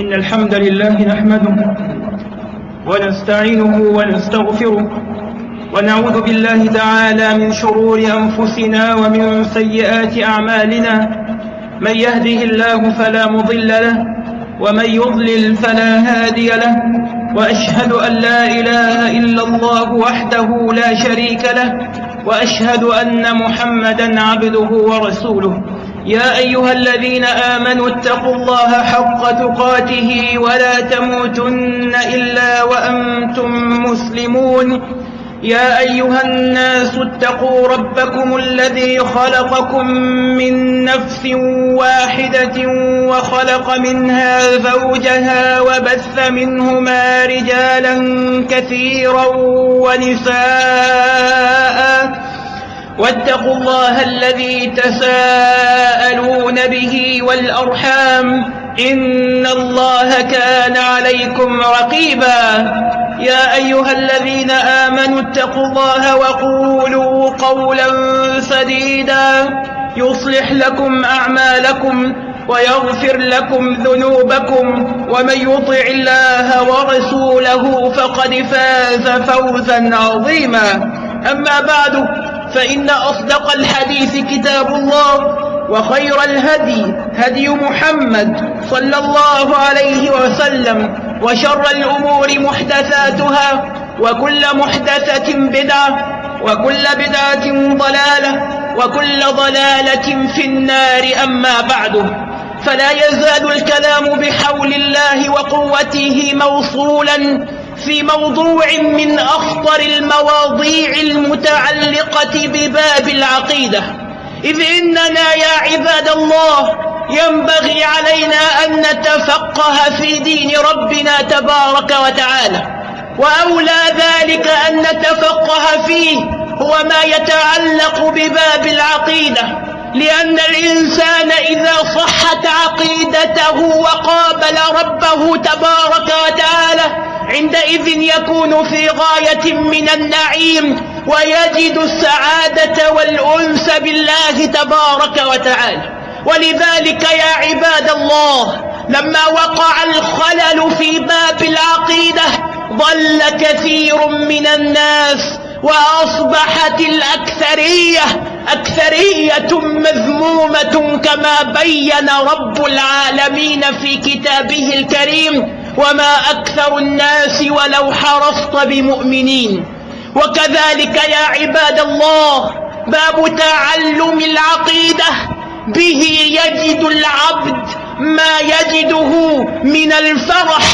إن الحمد لله نحمده ونستعينه ونستغفره ونعوذ بالله تعالى من شرور أنفسنا ومن سيئات أعمالنا من يهده الله فلا مضل له ومن يضلل فلا هادي له وأشهد أن لا إله إلا الله وحده لا شريك له وأشهد أن محمدا عبده ورسوله يا أيها الذين آمنوا اتقوا الله حق تقاته ولا تموتن إلا وأنتم مسلمون. يا أيها الناس اتقوا ربكم الذي خلقكم من نفس واحدة وخلق منها زوجها وبث منهما رجالا كثيرا ونساء. واتقوا الله الذي تساءلون به والأرحام إن الله كان عليكم رقيبا يا أيها الذين آمنوا اتقوا الله وقولوا قولا سديدا يصلح لكم أعمالكم ويغفر لكم ذنوبكم ومن يطع الله ورسوله فقد فاز فوزا عظيما أما بعد فإن أصدق الحديث كتاب الله وخير الهدي هدي محمد صلى الله عليه وسلم وشر الأمور محدثاتها وكل محدثة بدعة وكل بدعة ضلالة وكل ضلالة في النار أما بعد. فلا يزال الكلام بحول الله وقوته موصولا في موضوع من أخطر المواضيع المتعلقة بباب العقيدة. إذ إننا يا عباد الله ينبغي علينا أن نتفقه في دين ربنا تبارك وتعالى. وأولى ذلك أن نتفقه فيه هو ما يتعلق بباب العقيدة. لأن الإنسان إذا صحت عقيدته وقابل ربه تبارك وتعالى عندئذ يكون في غاية من النعيم ويجد السعادة والأنس بالله تبارك وتعالى. ولذلك يا عباد الله لما وقع الخلل في باب العقيدة ضل كثير من الناس وأصبحت الأكثرية أكثرية مذمومة كما بين رب العالمين في كتابه الكريم. وما أكثر الناس ولو حرصت بمؤمنين. وكذلك يا عباد الله باب تعلم العقيدة. به يجد العبد ما يجده من الفرح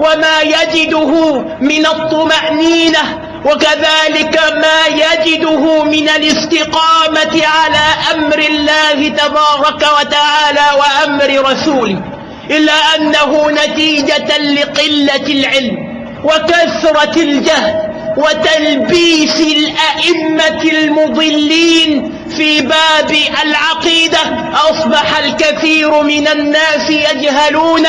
وما يجده من الطمأنينة. وكذلك ما يجده من الاستقامة على أمر الله تبارك وتعالى وأمر رسوله. إلا أنه نتيجة لقلة العلم وكثرة الجهل وتلبيس الأئمة المضلين في باب العقيدة. أصبح الكثير من الناس يجهلون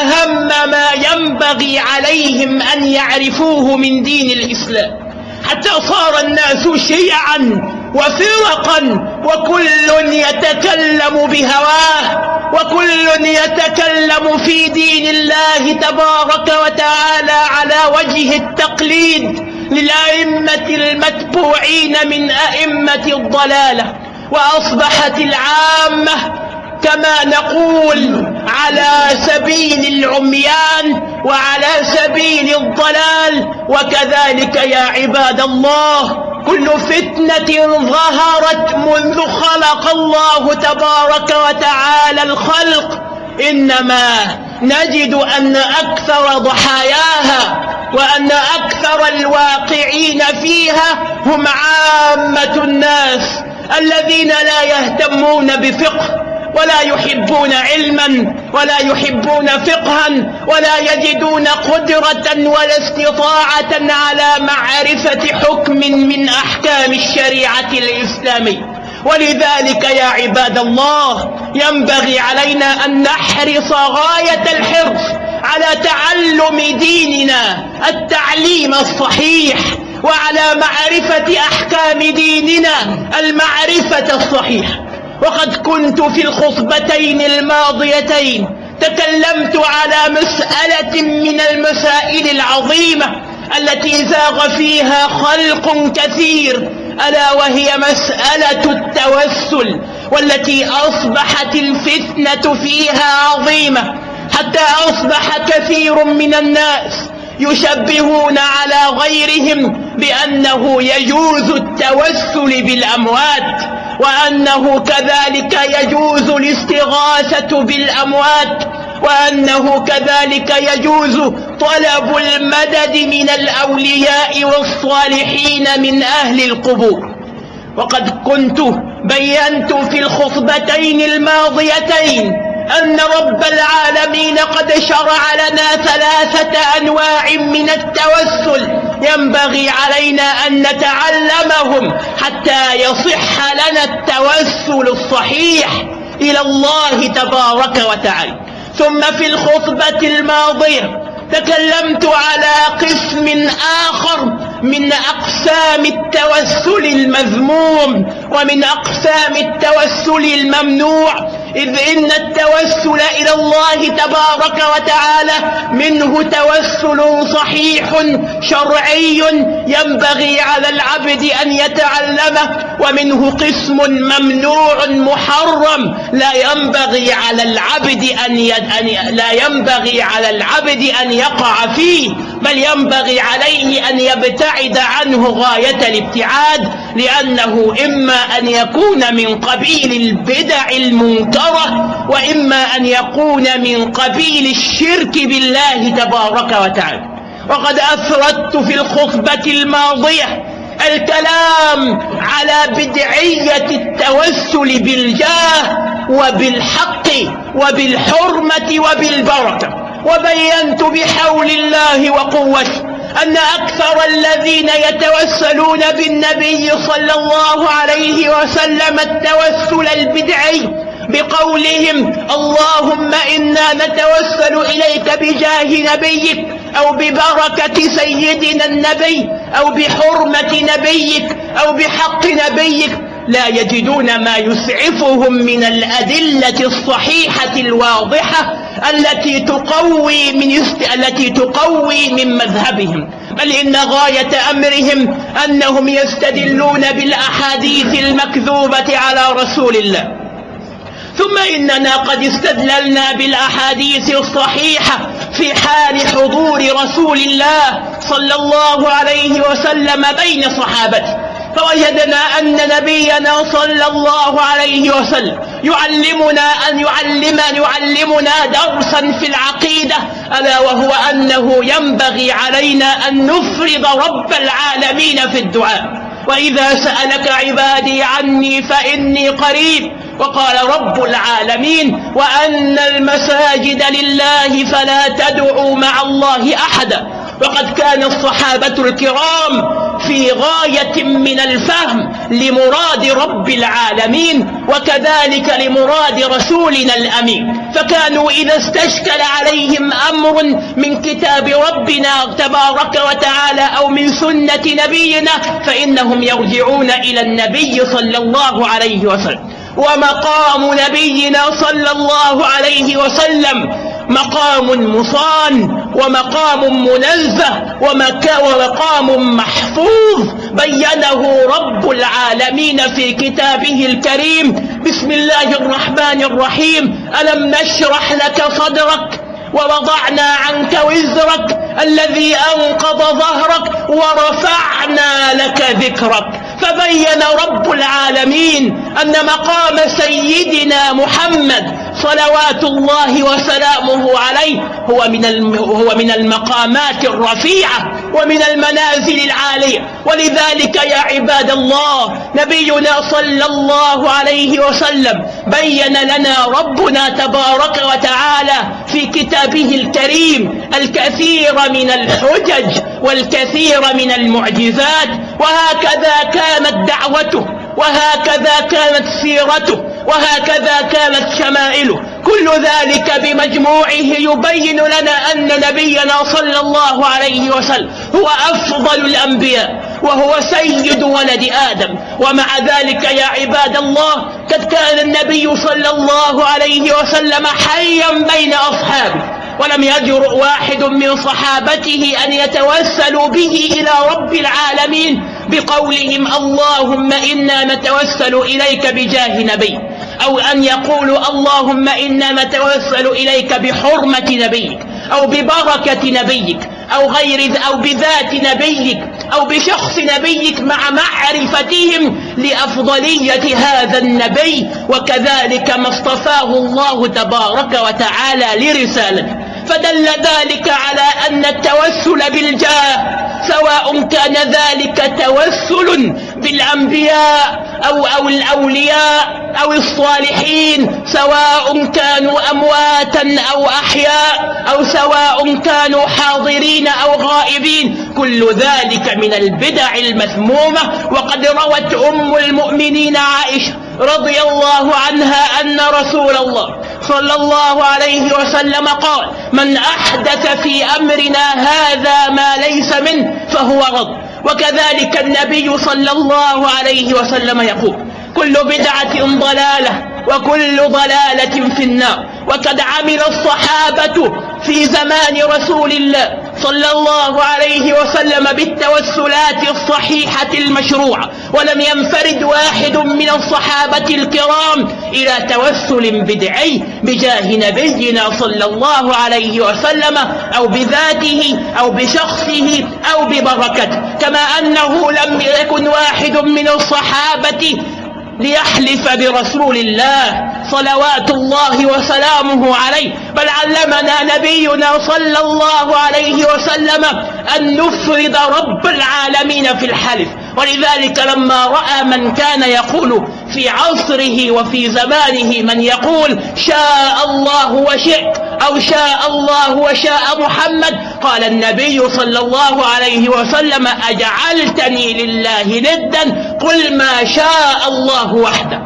أهم ما ينبغي عليهم أن يعرفوه من دين الإسلام. حتى صار الناس شيعا وفرقا وكل يتكلم بهواه. وكل يتكلم في دين الله تبارك وتعالى على وجه التقليد للأئمة المتبوعين من أئمة الضلالة وأصبحت العامة كما نقول على سبيل العميان وعلى سبيل الضلال وكذلك يا عباد الله كل فتنة ظهرت منذ خلق الله تبارك وتعالى الخلق. إنما نجد أن أكثر ضحاياها وأن أكثر الواقعين فيها هم عامة الناس الذين لا يهتمون بفقه. ولا يحبون علما ولا يحبون فقها ولا يجدون قدرة ولا استطاعة على معرفة حكم من أحكام الشريعة الإسلامية ولذلك يا عباد الله ينبغي علينا أن نحرص غاية الحرص على تعلم ديننا التعليم الصحيح وعلى معرفة أحكام ديننا المعرفة الصحيحة. وقد كنت في الخطبتين الماضيتين تكلمت على مسألة من المسائل العظيمة التي زاغ فيها خلق كثير ألا وهي مسألة التوسل والتي أصبحت الفتنة فيها عظيمة. حتى أصبح كثير من الناس يشبهون على غيرهم بأنه يجوز التوسل بالأموات. وأنه كذلك يجوز الاستغاثة بالأموات وأنه كذلك يجوز طلب المدد من الأولياء والصالحين من أهل القبور. وقد كنت بينت في الخطبتين الماضيتين أن رب العالمين قد شرع لنا ثلاثة أنواع من التوسل. ينبغي علينا أن نتعلمهم حتى يصح لنا التوسل الصحيح إلى الله تبارك وتعالى. ثم في الخطبة الماضية تكلمت على قسم آخر من أقسام التوسل المذموم ومن أقسام التوسل الممنوع إذ إن التوسل إلى الله تبارك وتعالى منه توسل صحيح شرعي ينبغي على العبد أن يتعلمه ومنه قسم ممنوع محرم لا ينبغي على العبد أن, يد أن لا ينبغي على العبد أن يقع فيه. بل ينبغي عليه أن يبتعد عنه غاية الابتعاد لأنه إما أن يكون من قبيل البدع المنكرة وإما أن يكون من قبيل الشرك بالله تبارك وتعالى. وقد أثرت في الخطبة الماضية الكلام على بدعية التوسل بالجاه وبالحق وبالحرمة وبالبركة. وبينت بحول الله وقوته أن أكثر الذين يتوسلون بالنبي صلى الله عليه وسلم التوسل البدعي بقولهم اللهم إنا نتوسل إليك بجاه نبيك أو ببركة سيدنا النبي أو بحرمة نبيك أو بحق نبيك لا يجدون ما يسعفهم من الأدلة الصحيحة الواضحة التي تقوي من يست... التي تقوي من مذهبهم. بل إن غاية أمرهم أنهم يستدلون بالأحاديث المكذوبة على رسول الله. ثم إننا قد استدللنا بالأحاديث الصحيحة في حال حضور رسول الله صلى الله عليه وسلم بين صحابته. فوجدنا أن نبينا صلى الله عليه وسلم يعلمنا أن يعلم يعلمنا درسا في العقيدة ألا وهو أنه ينبغي علينا أن نفرض رب العالمين في الدعاء. وإذا سألك عبادي عني فإني قريب. وقال رب العالمين وأن المساجد لله فلا تدعوا مع الله أحدا. وقد كان الصحابة الكرام في غاية من الفهم لمراد رب العالمين وكذلك لمراد رسولنا الأمين. فكانوا إذا استشكل عليهم أمر من كتاب ربنا تبارك وتعالى أو من سنة نبينا فإنهم يرجعون إلى النبي صلى الله عليه وسلم. ومقام نبينا صلى الله عليه وسلم مقام مصان ومقام منزه ومقام محفوظ بينه رب العالمين في كتابه الكريم. بسم الله الرحمن الرحيم. ألم نشرح لك صدرك ووضعنا عنك وزرك الذي أنقض ظهرك ورفعنا لك ذكرك. فبين رب العالمين أن مقام سيدنا محمد صلوات الله وسلامه عليه هو من المقامات الرفيعة ومن المنازل العالية. ولذلك يا عباد الله نبينا صلى الله عليه وسلم بين لنا ربنا تبارك وتعالى في كتابه الكريم الكثير من الحجج والكثير من المعجزات وهكذا كانت دعوته وهكذا كانت سيرته وهكذا كانت شمائله. كل ذلك بمجموعه يبين لنا أن نبينا صلى الله عليه وسلم هو أفضل الأنبياء وهو سيد ولد آدم. ومع ذلك يا عباد الله قد كان النبي صلى الله عليه وسلم حيا بين أصحابه ولم يجرؤ واحد من صحابته أن يتوسلوا به إلى رب العالمين بقولهم اللهم إنا نتوسل إليك بجاه نبي أو أن يقولوا اللهم إنا نتوسل إليك بحرمة نبيك أو ببركة نبيك أو غير أو بذات نبيك أو بشخص نبيك مع معرفتهم لأفضلية هذا النبي وكذلك ما اصطفاه الله تبارك وتعالى لرسالته فدل ذلك على أن التوسل بالجاه سواء كان ذلك توسل بالأنبياء أو, أو الأولياء أو الصالحين سواء كانوا أمواتا أو أحياء أو سواء كانوا حاضرين أو غائبين. كل ذلك من البدع المذمومة. وقد روت أم المؤمنين عائشة رضي الله عنها أن رسول الله صلى الله عليه وسلم قال من أحدث في أمرنا هذا ما ليس منه فهو رد. وكذلك النبي صلى الله عليه وسلم يقول كل بدعة ضلالة وكل ضلالة في النار. وقد عمل الصحابة في زمان رسول الله صلى الله عليه وسلم بالتوسلات الصحيحة المشروعة. ولم ينفرد واحد من الصحابة الكرام إلى توسل بدعي بجاه نبينا صلى الله عليه وسلم أو بذاته أو بشخصه أو ببركته كما أنه لم يكن واحد من الصحابة ليحلف برسول الله صلوات الله وسلامه عليه بل علمنا نبينا صلى الله عليه وسلم أن نفرد رب العالمين في الحلف. ولذلك لما رأى من كان يقول في عصره وفي زمانه من يقول شاء الله وشئت أو شاء الله وشاء محمد قال النبي صلى الله عليه وسلم أجعلتني لله ندا قل ما شاء الله وحده.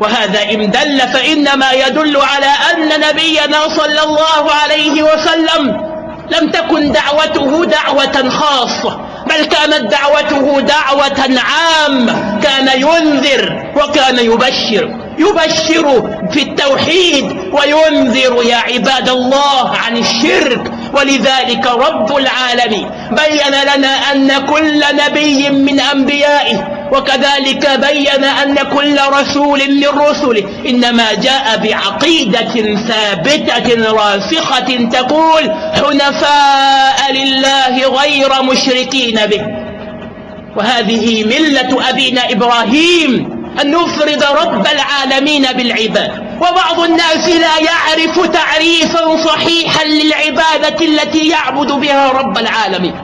وهذا إن دل فإنما يدل على أن نبينا صلى الله عليه وسلم لم تكن دعوته دعوة خاصة. بل كانت دعوته دعوة عامة كان ينذر وكان يبشر. يبشر في التوحيد وينذر يا عباد الله عن الشرك. ولذلك رب العالمين بين لنا أن كل نبي من أنبيائه وكذلك بين أن كل رسول من رسله إنما جاء بعقيدة ثابتة راسخة تقول حنفاء لله غير مشركين به. وهذه ملة أبينا إبراهيم أن نفرد رب العالمين بالعباد. وبعض الناس لا يعرف تعريفا صحيحا للعبادة التي يعبد بها رب العالمين.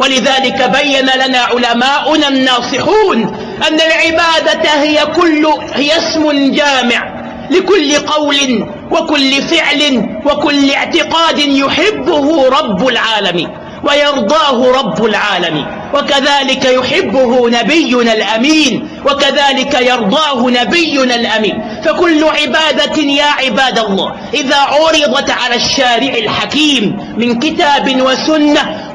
ولذلك بين لنا علماؤنا الناصحون أن العبادة هي كل هي اسم جامع لكل قول وكل فعل وكل اعتقاد يحبه رب العالمين. ويرضاه رب العالمين. وكذلك يحبه نبينا الأمين. وكذلك يرضاه نبينا الأمين. فكل عبادة يا عباد الله. إذا عرضت على الشارع الحكيم من كتاب وسنة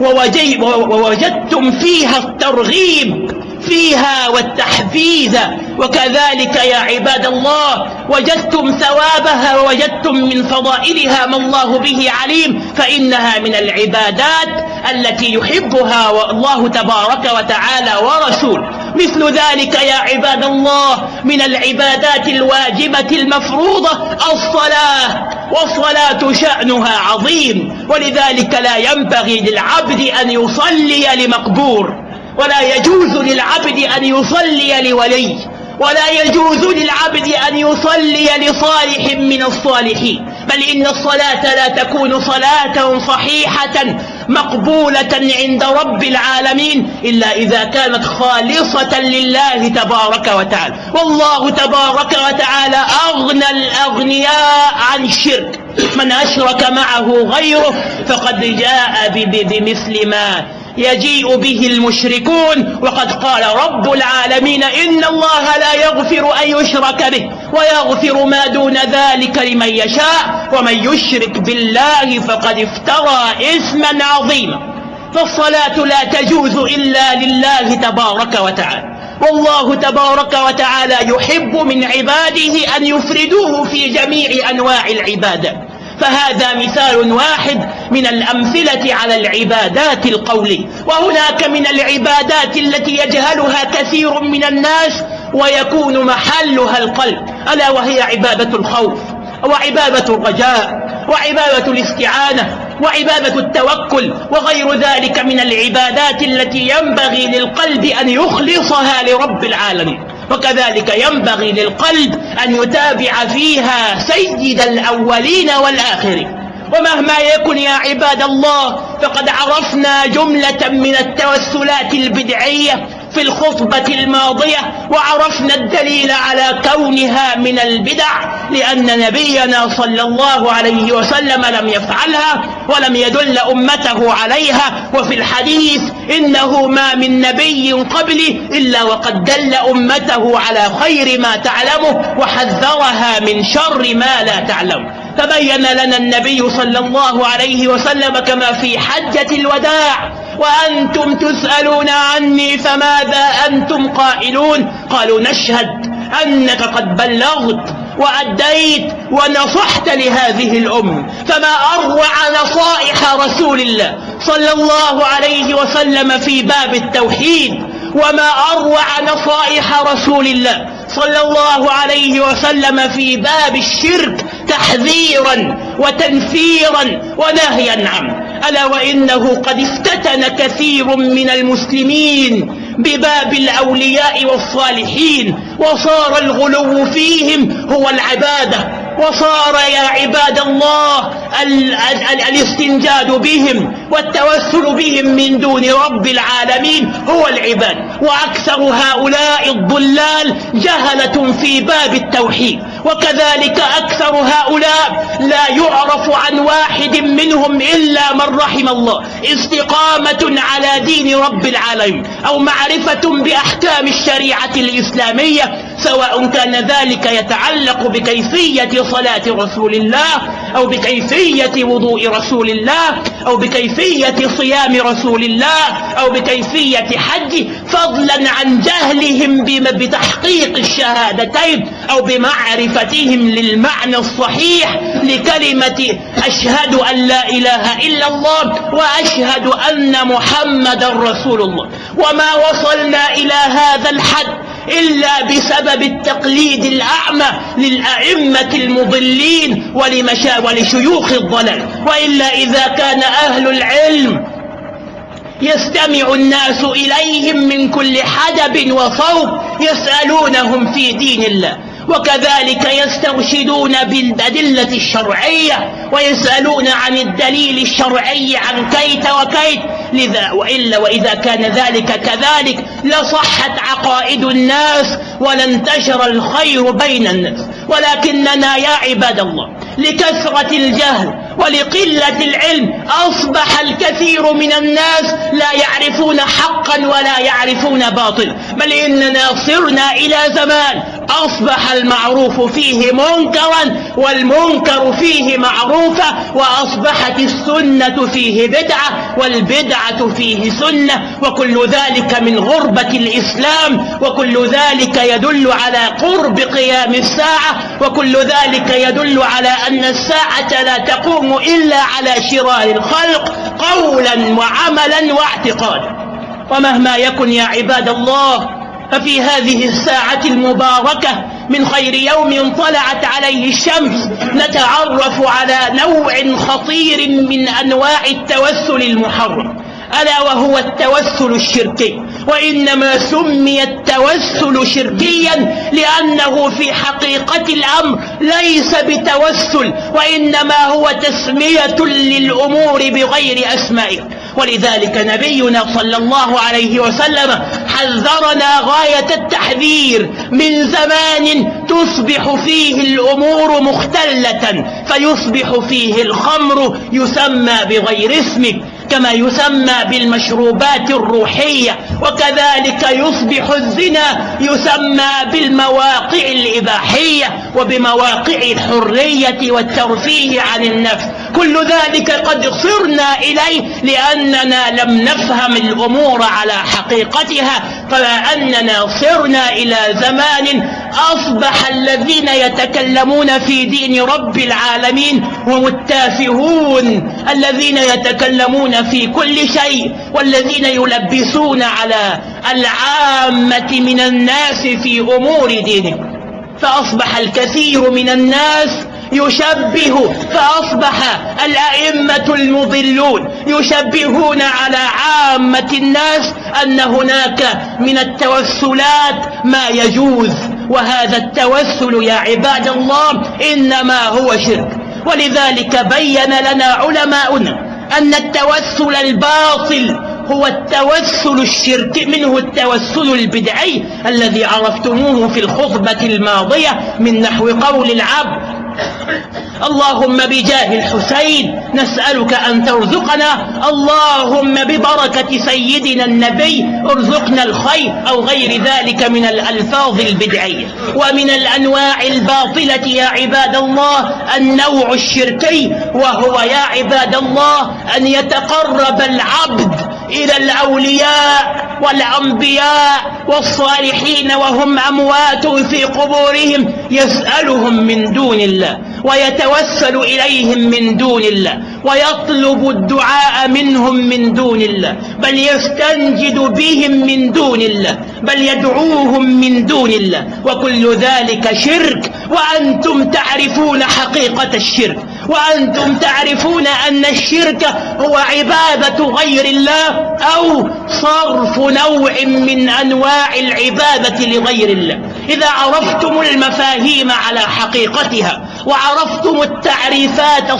ووجدتم فيها الترغيب فيها والتحفيز. وكذلك يا عباد الله وجدتم ثوابها ووجدتم من فضائلها ما الله به عليم. فإنها من العبادات التي يحبها الله تبارك وتعالى ورسوله مثل ذلك يا عباد الله من العبادات الواجبة المفروضة الصلاة. والصلاة شأنها عظيم. ولذلك لا ينبغي للعبد أن يصلي لمقبور. ولا يجوز للعبد أن يصلي لولي. ولا يجوز للعبد أن يصلي لصالح من الصالحين. بل إن الصلاة لا تكون صلاة صحيحة مقبولة عند رب العالمين إلا إذا كانت خالصة لله تبارك وتعالى. والله تبارك وتعالى أغنى الأغنياء عن الشرك. من أشرك معه غيره فقد جاء بمثل ما يجيء به المشركون وقد قال رب العالمين إن الله لا يغفر أن يشرك به ويغفر ما دون ذلك لمن يشاء ومن يشرك بالله فقد افترى إثما عظيما فالصلاة لا تجوز إلا لله تبارك وتعالى والله تبارك وتعالى يحب من عباده أن يفردوه في جميع أنواع العبادة فهذا مثال واحد من الأمثلة على العبادات القولية وهناك من العبادات التي يجهلها كثير من الناس ويكون محلها القلب. ألا وهي عبادة الخوف وعبادة الرجاء وعبادة الاستعانة وعبادة التوكل وغير ذلك من العبادات التي ينبغي للقلب أن يخلصها لرب العالمين. وكذلك ينبغي للقلب أن يتابع فيها سيد الأولين والآخرين. ومهما يكن يا عباد الله فقد عرفنا جملة من التوسلات البدعية في الخطبة الماضية وعرفنا الدليل على كونها من البدع لأن نبينا صلى الله عليه وسلم لم يفعلها ولم يدل أمته عليها. وفي الحديث إنه ما من نبي قبلي إلا وقد دل أمته على خير ما تعلمه وحذرها من شر ما لا تعلم. تبين لنا النبي صلى الله عليه وسلم كما في حجة الوداع وأنتم تسألون عني فماذا أنتم قائلون؟ قالوا نشهد أنك قد بلغت وأديت ونصحت لهذه الأم فما أروع نصائح رسول الله صلى الله عليه وسلم في باب التوحيد وما أروع نصائح رسول الله صلى الله عليه وسلم في باب الشرك تحذيرا وتنفيرا ونهيا عنه. ألا وإنه قد افتتن كثير من المسلمين بباب الأولياء والصالحين وصار الغلو فيهم هو العبادة وصار يا عباد الله ال ال ال الاستنجاد بهم والتوسل بهم من دون رب العالمين هو العباد. وأكثر هؤلاء الضلال جهلة في باب التوحيد. وكذلك أكثر هؤلاء لا يعرف عن واحد منهم إلا من رحم الله. استقامة على دين رب العالمين أو معرفة بأحكام الشريعة الإسلامية سواء كان ذلك يتعلق بكيفية صلاة رسول الله أو بكيفية وضوء رسول الله أو بكيفية صيام رسول الله أو بكيفية حج فضلا عن جهلهم بتحقيق الشهادتين أو بمعرفتهم للمعنى الصحيح لكلمة أشهد أن لا إله إلا الله وأشهد أن محمد رسول الله. وما وصلنا إلى هذا الحد إلا بسبب التقليد الأعمى للأئمة المضلين ولمشا ولشيوخ الضلال. وإلا إذا كان أهل العلم يستمع الناس إليهم من كل حدب وصوب يسألونهم في دين الله. وكذلك يسترشدون بالأدلة الشرعية ويسألون عن الدليل الشرعي عن كيت وكيت لذا وإلا وإذا كان ذلك كذلك لصحت عقائد الناس ولانتشر الخير بين الناس. ولكننا يا عباد الله لكثرة الجهل ولقلة العلم أصبح الكثير من الناس لا يعرفون حقا ولا يعرفون باطل بل إننا صرنا إلى زمان أصبح المعروف فيه منكرا والمنكر فيه معروفا وأصبحت السنة فيه بدعة والبدعة فيه سنة وكل ذلك من غربة الإسلام وكل ذلك يدل على قرب قيام الساعة وكل ذلك يدل على أن الساعة لا تقوم إلا على شرار الخلق قولا وعملا واعتقادا ومهما يكن يا عباد الله ففي هذه الساعة المباركة من خير يوم طلعت عليه الشمس نتعرف على نوع خطير من أنواع التوسل المحرم ألا وهو التوسل الشركي. وإنما سمي التوسل شركيا لأنه في حقيقة الأمر ليس بتوسل وإنما هو تسمية للأمور بغير أسمائها ولذلك نبينا صلى الله عليه وسلم حذرنا غاية التحذير من زمان تصبح فيه الأمور مختلة فيصبح فيه الخمر يسمى بغير اسمه. كما يسمى بالمشروبات الروحية وكذلك يصبح الزنا يسمى بالمواقع الإباحية وبمواقع الحرية والترفيه عن النفس. كل ذلك قد صرنا إليه لأننا لم نفهم الأمور على حقيقتها فما أننا صرنا إلى زمان أصبح الذين يتكلمون في دين رب العالمين هم التافهون. الذين يتكلمون في كل شيء والذين يلبسون على العامة من الناس في أمور دينهم. فأصبح الكثير من الناس يشبه فأصبح الأئمة المضلون يشبهون على عامة الناس أن هناك من التوسلات ما يجوز. وهذا التوسل يا عباد الله إنما هو شرك. ولذلك بين لنا علماؤنا أن التوسل الباطل هو التوسل الشرك. منه التوسل البدعي الذي عرفتموه في الخطبة الماضية من نحو قول العبد اللهم بجاه الحسين نسألك أن ترزقنا. اللهم ببركة سيدنا النبي ارزقنا الخير أو غير ذلك من الألفاظ البدعية. ومن الأنواع الباطلة يا عباد الله النوع الشركي وهو يا عباد الله أن يتقرب العبد إلى الأولياء والأنبياء والصالحين وهم أموات في قبورهم يسألهم من دون الله. ويتوسل إليهم من دون الله ويطلب الدعاء منهم من دون الله بل يستنجد بهم من دون الله بل يدعوهم من دون الله. وكل ذلك شرك وأنتم تعرفون حقيقة الشرك وأنتم تعرفون أن الشرك هو عبادة غير الله أو صرف نوع من أنواع العبادة لغير الله. إذا عرفتم المفاهيم على حقيقتها وعرفتم التعريفات.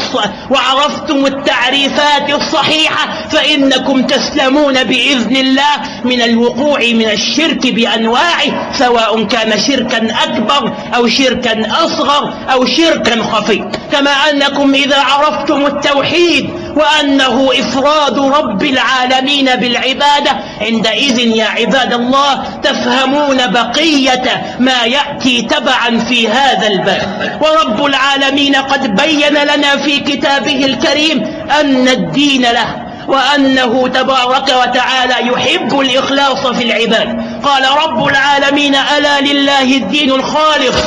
وعرفتم التعريفات الصحيحة فإنكم تسلمون بإذن الله من الوقوع من الشرك بأنواعه سواء كان شركا أكبر أو شركا أصغر أو شركا خفي كما أنكم إذا عرفتم التوحيد وأنه إفراد رب العالمين بالعبادة. عندئذ يا عباد الله تفهمون بقية ما يأتي تبعا في هذا الباب. ورب العالمين قد بين لنا في كتابه الكريم أن الدين له وأنه تبارك وتعالى يحب الإخلاص في العباد. قال رب العالمين ألا لله الدين الخالص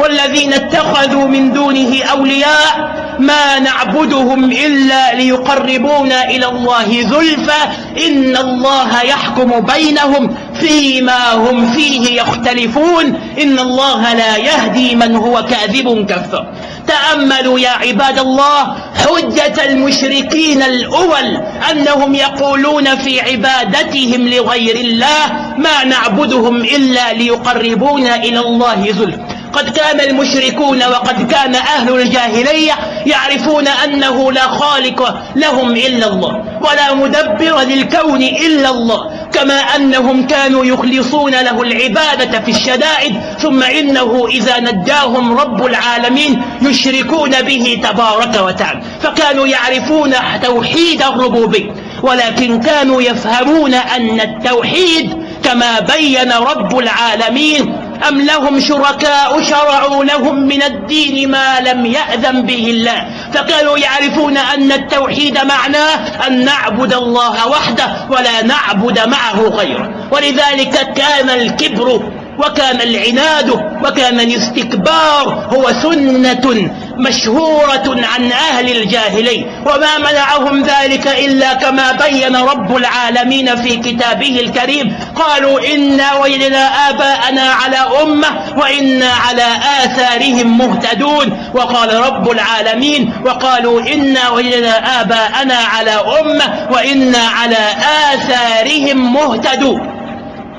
والذين اتخذوا من دونه أولياء؟ ما نعبدهم إلا ليقربونا إلى الله زلفى. إن الله يحكم بينهم فيما هم فيه يختلفون. إن الله لا يهدي من هو كاذب كفر. تأملوا يا عباد الله حجة المشركين الأول أنهم يقولون في عبادتهم لغير الله ما نعبدهم إلا ليقربونا إلى الله زلفى. قد كان المشركون وقد كان أهل الجاهلية يعرفون أنه لا خالق لهم إلا الله ولا مدبر للكون إلا الله كما أنهم كانوا يخلصون له العبادة في الشدائد ثم إنه إذا نجاهم رب العالمين يشركون به تبارك وتعالى فكانوا يعرفون توحيد الربوبية ولكن كانوا يفهمون أن التوحيد كما بين رب العالمين أم لهم شركاء شرعوا لهم من الدين ما لم يأذن به الله؟ فكانوا يعرفون أن التوحيد معناه أن نعبد الله وحده ولا نعبد معه غيره. ولذلك كان الكبر وكان العناد وكان الاستكبار هو سنة مشهورة عن أهل الجاهلي وما منعهم ذلك إلا كما بين رب العالمين في كتابه الكريم. قالوا إنا وجدنا آباءنا على أمة وإنا على آثارهم مهتدون. وقال رب العالمين وقالوا إنا وجدنا آباءنا على أمة وإنا على آثارهم مهتدون.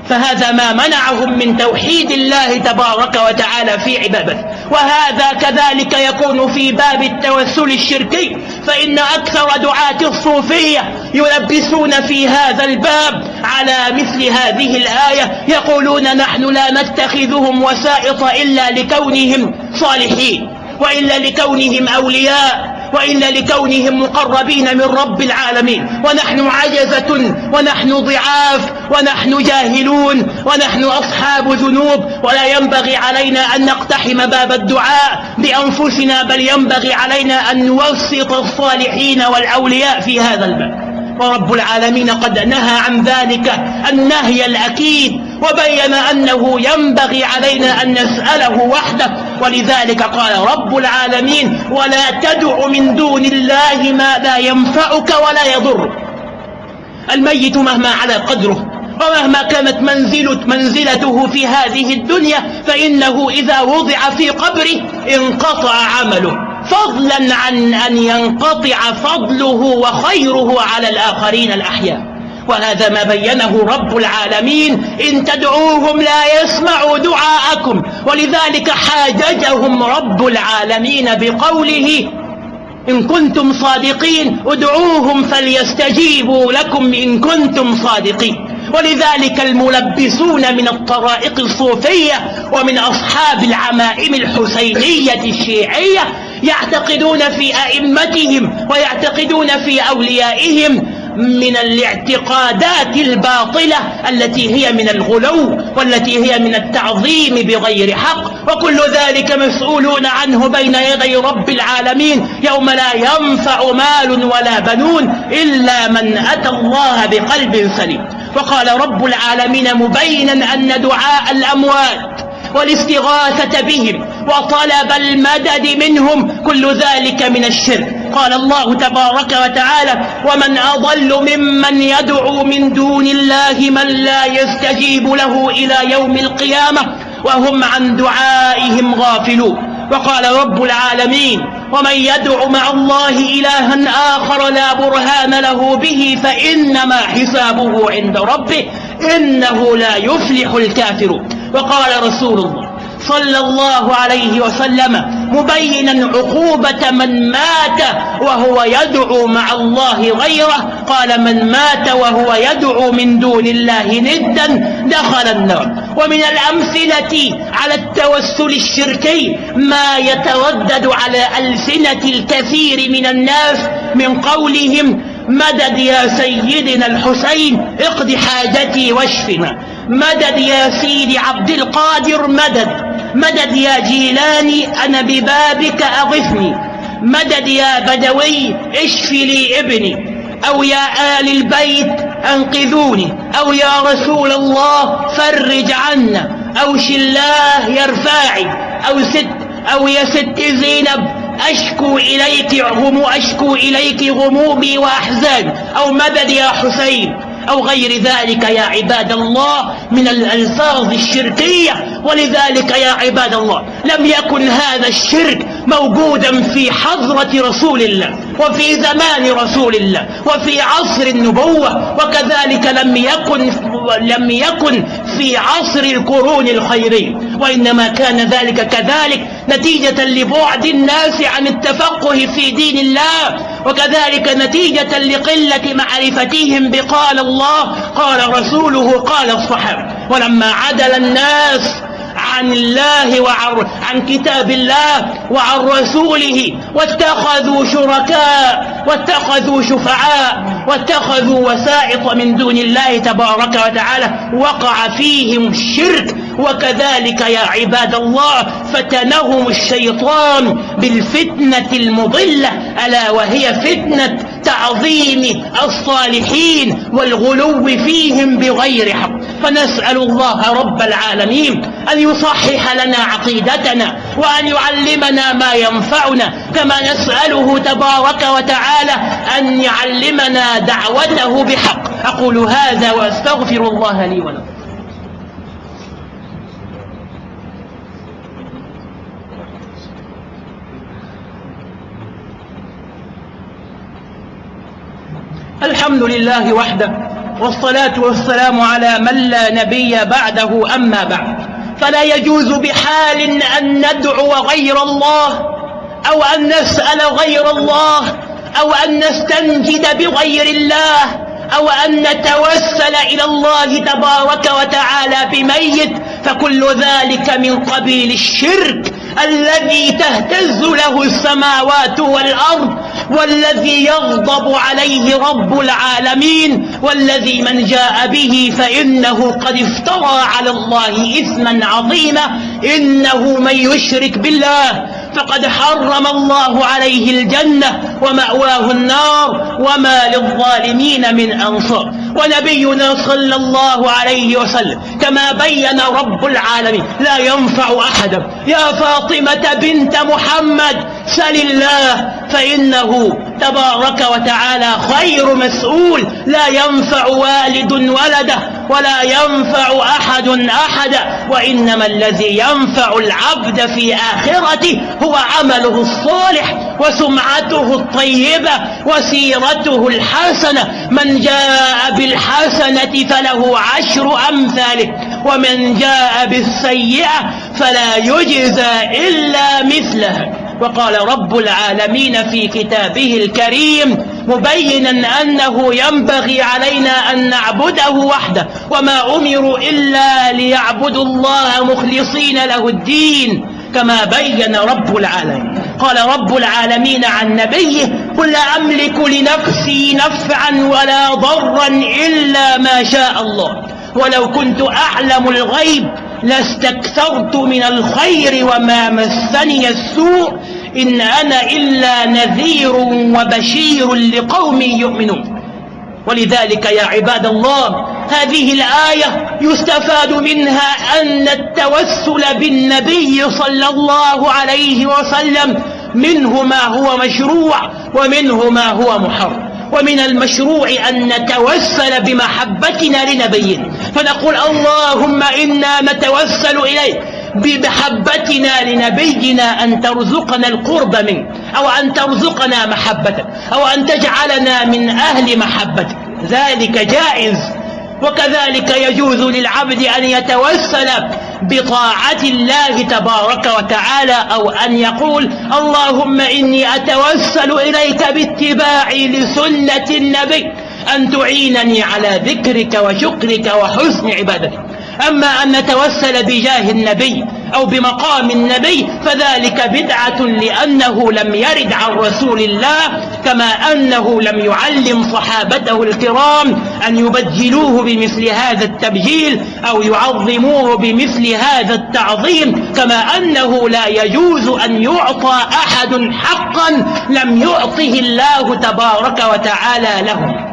فهذا ما منعهم من توحيد الله تبارك وتعالى في عبادته. وهذا كذلك يكون في باب التوسل الشركي فإن أكثر دعاة الصوفية يلبسون في هذا الباب على مثل هذه الآية يقولون نحن لا نتخذهم وسائط إلا لكونهم صالحين وإلا لكونهم أولياء. وإلا لكونهم مقربين من رب العالمين. ونحن عجزة ونحن ضعاف ونحن جاهلون ونحن أصحاب ذنوب. ولا ينبغي علينا أن نقتحم باب الدعاء بأنفسنا بل ينبغي علينا أن نوسط الصالحين والأولياء في هذا الباب. ورب العالمين قد نهى عن ذلك النهي الأكيد. وبين أنه ينبغي علينا أن نسأله وحده ولذلك قال رب العالمين ولا تدع من دون الله ما لا ينفعك ولا يضرك الميت مهما على قدره ومهما كانت منزلة منزلته في هذه الدنيا فإنه إذا وضع في قبره انقطع عمله. فضلا عن أن ينقطع فضله وخيره على الآخرين الأحياء. وهذا ما بينه رب العالمين. إن تدعوهم لا يسمعوا دعاءكم. ولذلك حاججهم رب العالمين بقوله إن كنتم صادقين ادعوهم فليستجيبوا لكم إن كنتم صادقين. ولذلك الملبسون من الطرائق الصوفية ومن أصحاب العمائم الحسينية الشيعية يعتقدون في أئمتهم ويعتقدون في أوليائهم من الاعتقادات الباطلة التي هي من الغلو والتي هي من التعظيم بغير حق. وكل ذلك مسؤولون عنه بين يدي رب العالمين. يوم لا ينفع مال ولا بنون إلا من أتى الله بقلب سليم. وقال رب العالمين مبينا أن دعاء الأموات والاستغاثة بهم وطلب المدد منهم كل ذلك من الشرك. قال الله تبارك وتعالى ومن أضل ممن يدعو من دون الله من لا يستجيب له إلى يوم القيامة وهم عن دعائهم غافلون وقال رب العالمين ومن يدع مع الله إلها آخر لا برهان له به فإنما حسابه عند ربه إنه لا يفلح الكافرون وقال رسول الله صلى الله عليه وسلم مبينا عقوبة من مات وهو يدعو مع الله غيره. قال من مات وهو يدعو من دون الله ندا دخل النار. ومن الأمثلة على التوسل الشركي ما يتردد على ألسنة الكثير من الناس من قولهم مدد يا سيدنا الحسين اقض حاجتي واشفنا. مدد يا سيدي عبد القادر مدد. مدد يا جيلاني أنا ببابك أغثني مدد يا بدوي اشف لي ابني. أو يا آل البيت أنقذوني. أو يا رسول الله فرج عنا. أو شلاه يرفاعي أو ست أو يا ست زينب أشكو إليك غمو أشكو إليك غمومي وأحزاني. أو مدد يا حسين أو غير ذلك يا عباد الله من الألفاظ الشركية. ولذلك يا عباد الله لم يكن هذا الشرك موجودا في حضرة رسول الله وفي زمان رسول الله وفي عصر النبوة وكذلك لم يكن لم يكن في عصر القرون الخيرية وإنما كان ذلك كذلك نتيجة لبعد الناس عن التفقه في دين الله وكذلك نتيجة لقلة معرفتهم بقال الله قال رسوله قال الصحابة. ولما عدل الناس عن الله وعن عن كتاب الله وعن رسوله واتخذوا شركاء واتخذوا شفعاء واتخذوا وسائط من دون الله تبارك وتعالى وقع فيهم الشرك وكذلك يا عباد الله فتنهم الشيطان بالفتنة المضلة ألا وهي فتنة تعظيم الصالحين والغلو فيهم بغير حق. فنسأل الله رب العالمين أن يصحح لنا عقيدتنا وأن يعلمنا ما ينفعنا كما نسأله تبارك وتعالى أن يعلمنا دعوته بحق. أقول هذا وأستغفر الله لي ولكم. الحمد لله وحده والصلاة والسلام على من لا نبي بعده أما بعد. فلا يجوز بحال أن ندعو غير الله أو أن نسأل غير الله أو أن نستنجد بغير الله أو أن نتوسل إلى الله تبارك وتعالى بميت. فكل ذلك من قبيل الشرك الذي تهتز له السماوات والأرض والذي يغضب عليه رب العالمين والذي من جاء به فإنه قد افترى على الله إثما عظيما إنه من يشرك بالله فقد حرم الله عليه الجنة ومأواه النار وما للظالمين من أنصار. ونبينا صلى الله عليه وسلم كما بين رب العالمين لا ينفع أحدا يا فاطمة بنت محمد سل الله فإنه تبارك وتعالى خير مسؤول. لا ينفع والد ولده ولا ينفع أحد أحدا وإنما الذي ينفع العبد في آخرته هو عمله الصالح وسمعته الطيبة وسيرته الحسنة. من جاء بالحسنة فله عشر أمثاله ومن جاء بالسيئة فلا يجزى إلا مثلها. وقال رب العالمين في كتابه الكريم مبينا أنه ينبغي علينا أن نعبده وحده وما أمروا إلا ليعبدوا الله مخلصين له الدين كما بين رب العالمين. قال رب العالمين عن نبيه قل لا أملك لنفسي نفعا ولا ضرا إلا ما شاء الله. ولو كنت أعلم الغيب لاستكثرت من الخير وما مسني السوء إن أنا إلا نذير وبشير لقوم يؤمنون. ولذلك يا عباد الله هذه الآية يستفاد منها أن التوسل بالنبي صلى الله عليه وسلم منه ما هو مشروع ومنه ما هو محرم. ومن المشروع أن نتوسل بمحبتنا لنبينا فنقول اللهم إنا نتوسل إليك بمحبتنا لنبينا أن ترزقنا القرب منه أو أن ترزقنا محبتك أو أن تجعلنا من أهل محبتك. ذلك جائز وكذلك يجوز للعبد أن يتوسل بطاعة الله تبارك وتعالى أو أن يقول اللهم إني أتوسل إليك باتباعي لسنة النبي أن تعينني على ذكرك وشكرك وحسن عبادتك. أما أن نتوسل بجاه النبي أو بمقام النبي فذلك بدعة لأنه لم يرد عن رسول الله كما أنه لم يعلم صحابته الكرام أن يبجلوه بمثل هذا التبجيل أو يعظموه بمثل هذا التعظيم كما أنه لا يجوز أن يعطى أحد حقا لم يعطه الله تبارك وتعالى له.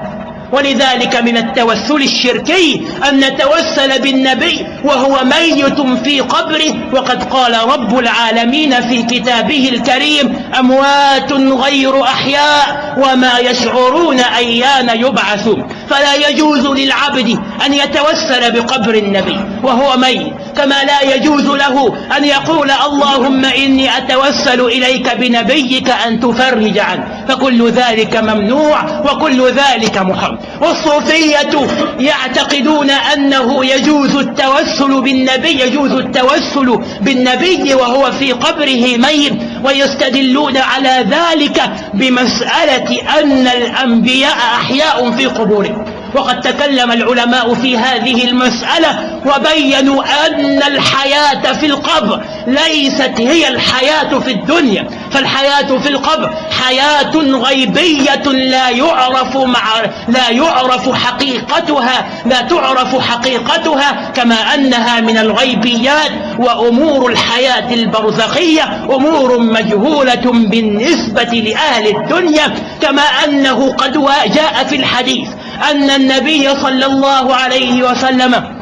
ولذلك من التوسل الشركي أن نتوسل بالنبي وهو ميت في قبره وقد قال رب العالمين في كتابه الكريم أموات غير أحياء وما يشعرون أيان يبعثون فلا يجوز للعبد أن يتوسل بقبر النبي وهو ميت كما لا يجوز له أن يقول اللهم إني أتوسل إليك بنبيك أن تفرج عنه. فكل ذلك ممنوع وكل ذلك محرم. والصوفية يعتقدون أنه يجوز التوسل بالنبي يجوز التوسل بالنبي وهو في قبره ميت ويستدلون على ذلك بمسألة أن الأنبياء أحياء في قبورهم. وقد تكلم العلماء في هذه المسألة وبينوا أن الحياة في القبر ليست هي الحياة في الدنيا فالحياة في القبر حياة غيبية لا يعرف مع لا يعرف حقيقتها لا تعرف حقيقتها كما أنها من الغيبيات وأمور الحياة البرزخية أمور مجهولة بالنسبة لأهل الدنيا كما أنه قد جاء في الحديث. أن النبي صلى الله عليه وسلم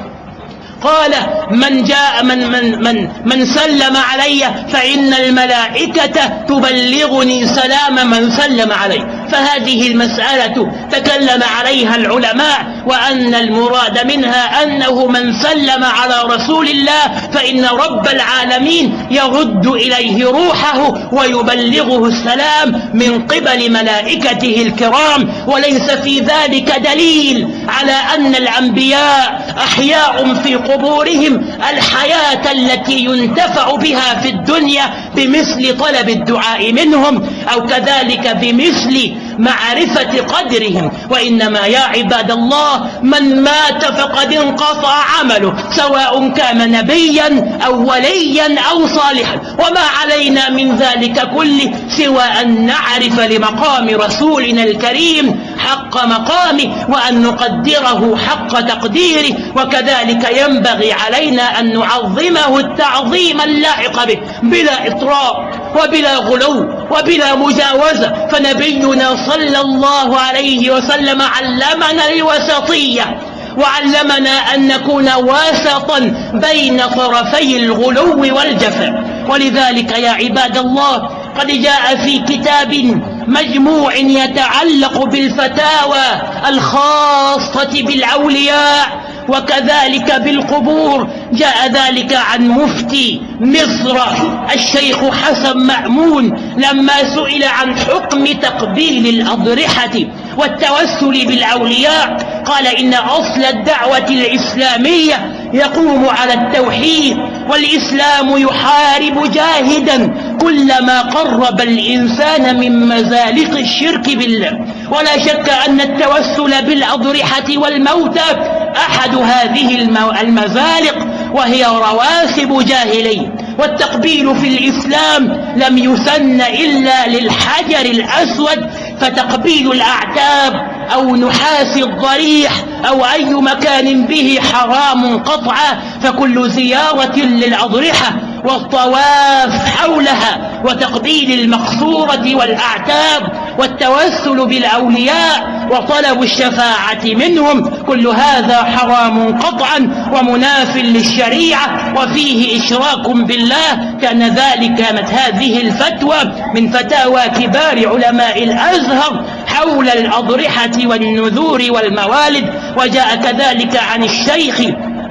قال من جاء من من من من سلم علي فإن الملائكة تبلغني سلام من سلم علي فهذه المسألة تكلم عليها العلماء وأن المراد منها أنه من سلم على رسول الله فإن رب العالمين يرد إليه روحه ويبلغه السلام من قبل ملائكته الكرام. وليس في ذلك دليل على أن الأنبياء أحياء في قبورهم الحياة التي ينتفع بها في الدنيا بمثل طلب الدعاء منهم أو كذلك بمثل معرفة قدرهم. وإنما يا عباد الله من مات فقد انقطع عمله سواء كان نبيا أو وليا أو صالحا. وما علينا من ذلك كله سوى أن نعرف لمقام رسولنا الكريم حق مقامه وأن نقدره حق تقديره. وكذلك ينبغي علينا أن نعظمه التعظيم اللائق به بلا إطراء وبلا غلو وبلا مجاوزة فنبينا صلى الله عليه وسلم علمنا الوسطية وعلمنا أن نكون واسطا بين طرفي الغلو والجفاء. ولذلك يا عباد الله قد جاء في كتاب مجموع يتعلق بالفتاوى الخاصة بالأولياء وكذلك بالقبور جاء ذلك عن مفتي مصر. الشيخ حسن مأمون لما سئل عن حكم تقبيل الأضرحة والتوسل بالأولياء قال إن أصل الدعوة الإسلامية يقوم على التوحيد والإسلام يحارب جاهدا كل ما قرب الإنسان من مزالق الشرك بالله. ولا شك أن التوسل بالأضرحة والموتى أحد هذه المزالق وهي رواسب جاهلية والتقبيل في الإسلام لم يسن إلا للحجر الأسود فتقبيل الأعتاب أو نحاس الضريح أو أي مكان به حرام قطعا فكل زيارة للأضرحة والطواف حولها وتقبيل المقصورة والأعتاب والتوسل بالأولياء وطلب الشفاعة منهم كل هذا حرام قطعا ومناف للشريعة وفيه إشراك بالله كان ذلك كانت هذه الفتوى من فتاوى كبار علماء الأزهر حول الأضرحة والنذور والموالد وجاء كذلك عن الشيخ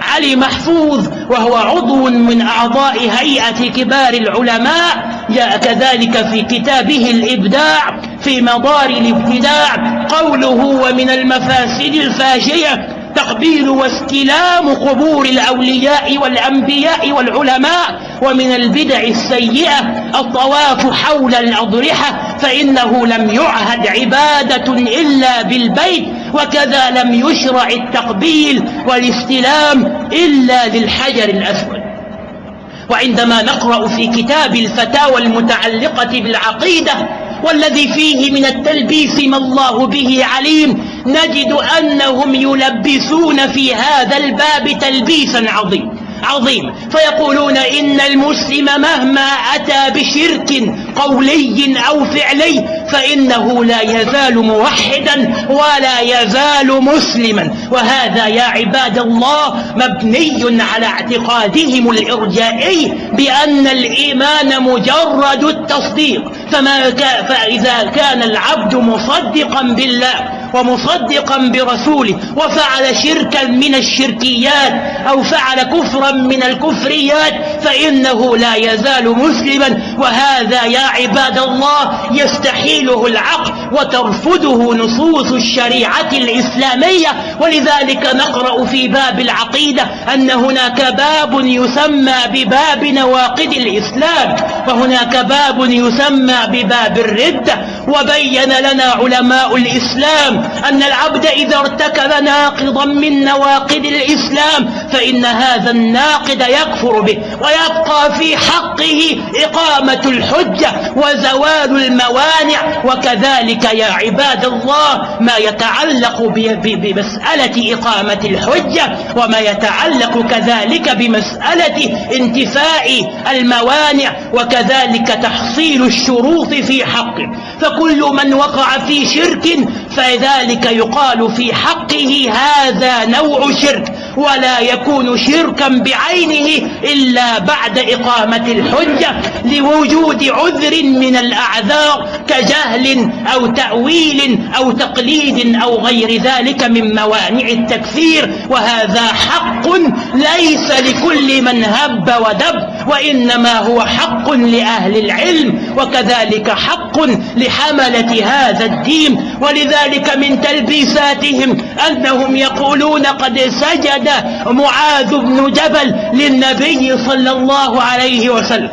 علي محفوظ وهو عضو من أعضاء هيئة كبار العلماء. جاء كذلك في كتابه الإبداع في مدار الابتداع. قوله ومن المفاسد الفاشية تقبيل واستلام قبور الأولياء والأنبياء والعلماء. ومن البدع السيئة الطواف حول الأضرحة فإنه لم يعهد عبادة إلا بالبيت. وكذا لم يشرع التقبيل والاستلام إلا للحجر الأسود. وعندما نقرأ في كتاب الفتاوى المتعلقة بالعقيدة والذي فيه من التلبيس ما الله به عليم نجد أنهم يلبسون في هذا الباب تلبيسا عظيم. عظيم. فيقولون إن المسلم مهما أتى بشرك قولي أو فعلي فإنه لا يزال موحدا ولا يزال مسلما. وهذا يا عباد الله مبني على اعتقادهم الإرجائي بأن الإيمان مجرد التصديق. فما فإذا كان العبد مصدقا بالله ومصدقا برسوله وفعل شركا من الشركيات أو فعل كفرا من الكفريات فإنه لا يزال مسلما. وهذا يا عباد الله يستحيله العقل وترفضه نصوص الشريعة الإسلامية. ولذلك نقرأ في باب العقيدة أن هناك باب يسمى بباب نواقد الإسلام وهناك باب يسمى بباب الردة. وبين لنا علماء الإسلام أن العبد إذا ارتكب ناقضا من نواقض الإسلام فإن هذا الناقض يكفر به ويبقى في حقه إقامة الحجة وزوال الموانع. وكذلك يا عباد الله ما يتعلق بمسألة إقامة الحجة وما يتعلق كذلك بمسألة انتفاء الموانع وكذلك تحصيل الشروط في حقه. فكل من وقع في شرك فذلك يقال في حقه هذا نوع شرك ولا يكون شركا بعينه إلا بعد إقامة الحجة لوجود عذر من الأعذار كجهل أو تأويل أو تقليد أو غير ذلك من موانع التكفير وهذا حق ليس لكل من هب ودب. وإنما هو حق لأهل العلم وكذلك حق لحملة هذا الدين. ولذلك من تلبيساتهم أنهم يقولون قد سجد معاذ بن جبل للنبي صلى الله عليه وسلم.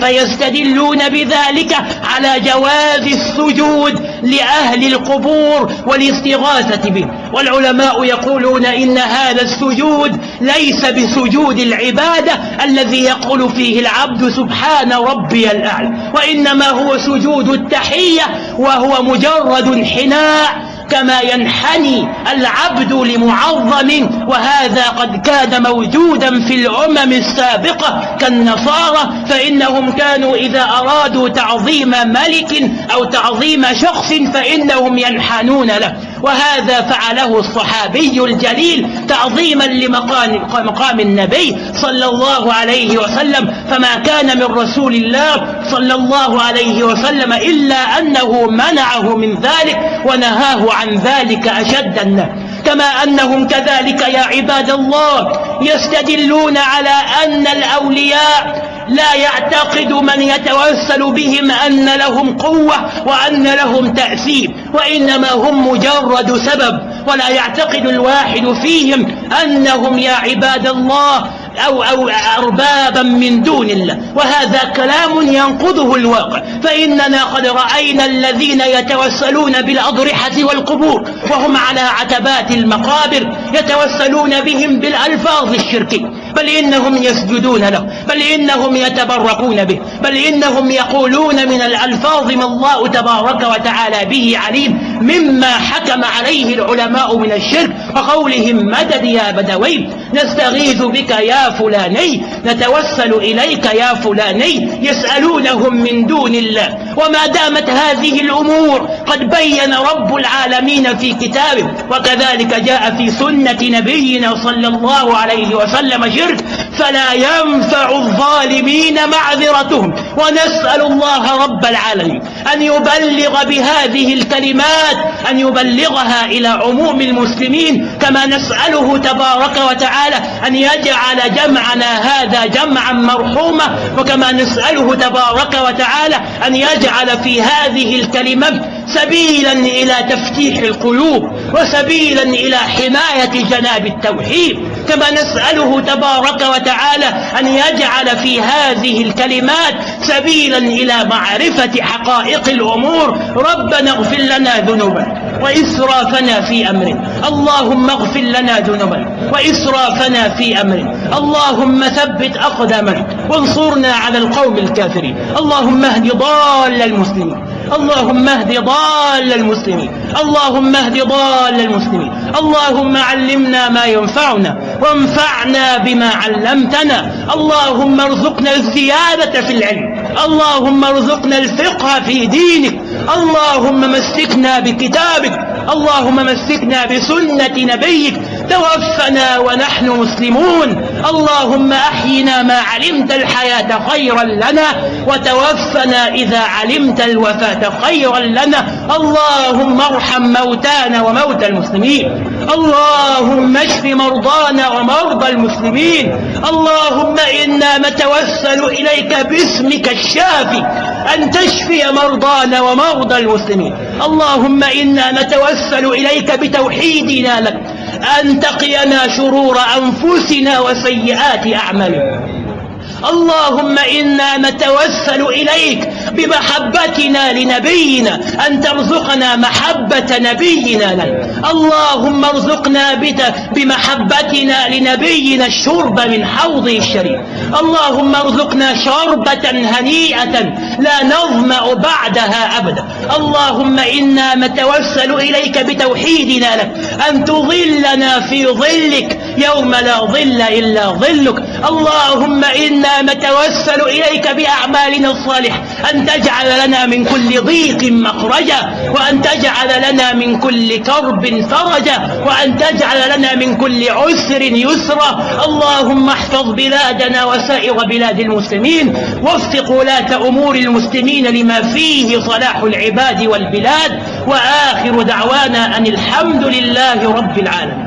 فيستدلون بذلك على جواز السجود لأهل القبور والاستغاثة به. والعلماء يقولون إن هذا السجود ليس بسجود العبادة الذي يقول فيه العبد سبحان ربي الأعلى وإنما هو سجود التحية وهو مجرد انحناء كما ينحني العبد لمعظم وهذا قد كان موجودا في الأمم السابقة كالنصارى فإنهم كانوا إذا أرادوا تعظيم ملك أو تعظيم شخص فإنهم ينحنون له. وهذا فعله الصحابي الجليل تعظيما لمقام مقام النبي صلى الله عليه وسلم. فما كان من رسول الله صلى الله عليه وسلم إلا أنه منعه من ذلك ونهاه عن ذلك أشد النهي كما أنهم كذلك يا عباد الله يستدلون على أن الأولياء لا يعتقد من يتوسل بهم أن لهم قوة وأن لهم تأثير وإنما هم مجرد سبب ولا يعتقد الواحد فيهم أنهم يا عباد الله أو, أو أربابا من دون الله. وهذا كلام ينقضه الواقع. فإننا قد رأينا الذين يتوسلون بالأضرحة والقبور وهم على عتبات المقابر يتوسلون بهم بالألفاظ الشركية. بل إنهم يسجدون له بل إنهم يتبركون به بل إنهم يقولون من الألفاظ ما الله تبارك وتعالى به عليم مما حكم عليه العلماء من الشرك وقولهم مدد يا بدوي نستغيث بك يا فلاني نتوسل إليك يا فلاني يسألونهم من دون الله. وما دامت هذه الأمور قد بين رب العالمين في كتابه وكذلك جاء في سنة نبينا صلى الله عليه وسلم شرك فلا ينفع الظالمين معذرتهم. ونسأل الله رب العالمين أن يبلغ بهذه الكلمات أن يبلغها إلى عموم المسلمين. كما نسأله تبارك وتعالى أن يجعل جمعنا هذا جمعا مرحوما. وكما نسأله تبارك وتعالى أن يجعل في هذه الكلمات سبيلا إلى تفتيح القلوب وسبيلا إلى حماية جناب التوحيد. كما نسأله تبارك وتعالى أن يجعل في هذه الكلمات سبيلا إلى معرفة حقائق الأمور. ربنا اغفر لنا ذنوبنا وإسرافنا في أمرنا. اللهم اغفر لنا ذنوبنا وإسرافنا في أمرنا. اللهم ثبت أقدامنا وانصرنا على القوم الكافرين. اللهم اهد ضال المسلمين. اللهم اهد ضال المسلمين. اللهم اهد ضال المسلمين. اللهم علمنا ما ينفعنا وانفعنا بما علمتنا. اللهم ارزقنا الزيادة في العلم. اللهم ارزقنا الفقه في دينك. اللهم مسكنا بكتابك. اللهم مسكنا بسنة نبيك. توفنا ونحن مسلمون. اللهم أحينا ما علمت الحياة خيرا لنا وتوفنا إذا علمت الوفاة خيرا لنا. اللهم ارحم موتانا وموتى المسلمين. اللهم اشف مرضانا ومرضى المسلمين. اللهم إنا نتوسل إليك باسمك الشافي أن تشفي مرضانا ومرضى المسلمين. اللهم إنا نتوسل إليك بتوحيدنا لك. أن تقينا شرور أنفسنا وسيئات أعمالنا. اللهم إنا نتوسل إليك بمحبتنا لنبينا أن ترزقنا محبة نبينا لك. اللهم ارزقنا بمحبتنا لنبينا الشرب من حوضه الشريف. اللهم ارزقنا شربة هنيئة لا نظمأ بعدها أبدا. اللهم إنا نتوسل إليك بتوحيدنا لك. أن تظلنا في ظلك يوم لا ظل إلا ظلك. اللهم إنا نتوسل إليك بأعمالنا الصالحة. أن تجعل لنا من كل ضيق مخرجا وأن تجعل لنا من كل كرب فرجا وأن تجعل لنا من كل عسر يسرا اللهم احفظ بلادنا وسائر بلاد المسلمين وفق ولاة أمور المسلمين لما فيه صلاح العباد والبلاد. وآخر دعوانا أن الحمد لله رب العالمين.